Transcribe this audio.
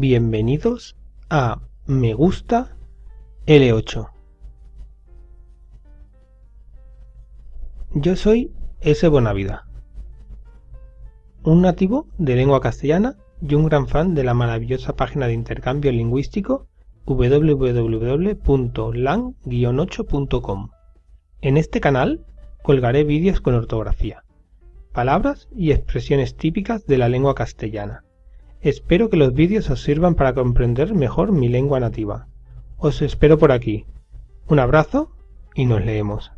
Bienvenidos a Me Gusta L8. Yo soy S. Bonavida, un nativo de lengua castellana y un gran fan de la maravillosa página de intercambio lingüístico www.lang-8.com. En este canal colgaré vídeos con ortografía, palabras y expresiones típicas de la lengua castellana. Espero que los vídeos os sirvan para comprender mejor mi lengua nativa. Os espero por aquí. Un abrazo y nos leemos.